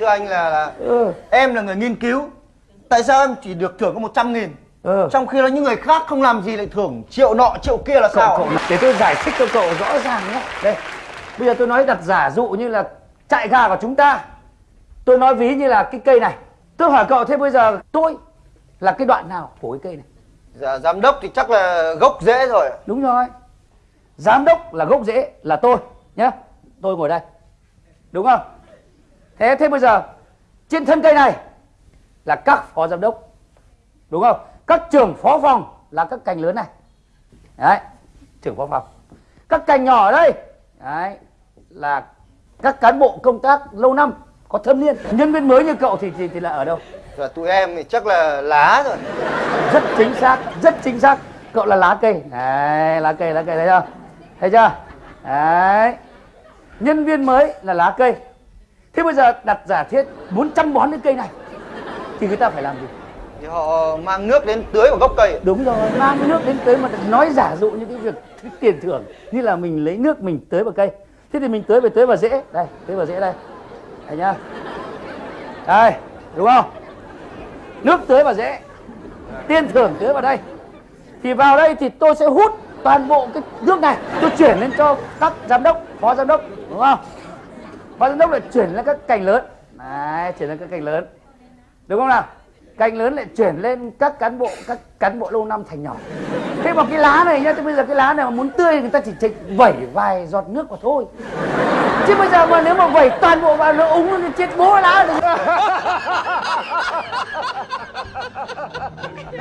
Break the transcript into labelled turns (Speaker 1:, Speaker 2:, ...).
Speaker 1: thưa anh là, là
Speaker 2: ừ.
Speaker 1: em là người nghiên cứu. Tại sao em chỉ được thưởng có 100 nghìn?
Speaker 2: Ừ.
Speaker 1: Trong khi là những người khác không làm gì lại thưởng triệu nọ triệu kia là
Speaker 2: cậu,
Speaker 1: sao?
Speaker 2: cậu để tôi giải thích cho cậu rõ ràng nhé. Đây. Bây giờ tôi nói đặt giả dụ như là trại gà của chúng ta. Tôi nói ví như là cái cây này. Tôi hỏi cậu thế bây giờ tôi là cái đoạn nào của cái cây này?
Speaker 1: Dạ, giám đốc thì chắc là gốc rễ rồi.
Speaker 2: Đúng rồi. Giám đốc là gốc rễ là tôi nhé. Tôi ngồi đây. Đúng không thế thế bây giờ trên thân cây này là các phó giám đốc đúng không? Các trưởng phó phòng là các cành lớn này. Đấy trưởng phó phòng. Các cành nhỏ ở đây đấy là các cán bộ công tác lâu năm có thâm niên. Nhân viên mới như cậu thì thì, thì là ở đâu?
Speaker 1: Và tụi em thì chắc là lá rồi.
Speaker 2: Rất chính xác rất chính xác. Cậu là lá cây. Đấy lá cây lá cây thấy chưa? Thấy chưa? Đấy. Nhân viên mới là lá cây thế bây giờ đặt giả thiết muốn chăm bón cái cây này thì người ta phải làm gì?
Speaker 1: Thì họ mang nước đến tưới vào gốc cây
Speaker 2: đúng rồi mang nước đến tới mà nói giả dụ những cái việc cái tiền thưởng như là mình lấy nước mình tưới vào cây. Thế thì mình tưới về tưới vào rễ. Đây tưới vào rễ đây. Đây nhá. Đây đúng không? Nước tưới vào rễ tiền thưởng tưới vào đây. Thì vào đây thì tôi sẽ hút toàn bộ cái nước này tôi chuyển lên cho các giám đốc phó giám đốc đúng không ban giám đốc lại chuyển lên các cành lớn. Đấy chuyển lên các cành lớn. Đúng không nào? Cành lớn lại chuyển lên các cán bộ các cán bộ lâu năm thành nhỏ. Thế mà cái lá này nhá thế bây giờ cái lá này mà muốn tươi người ta chỉ, chỉ vẩy vài giọt nước mà thôi. Chứ bây giờ mà nếu mà vẩy toàn bộ vào nó úng nó chết bố lá rồi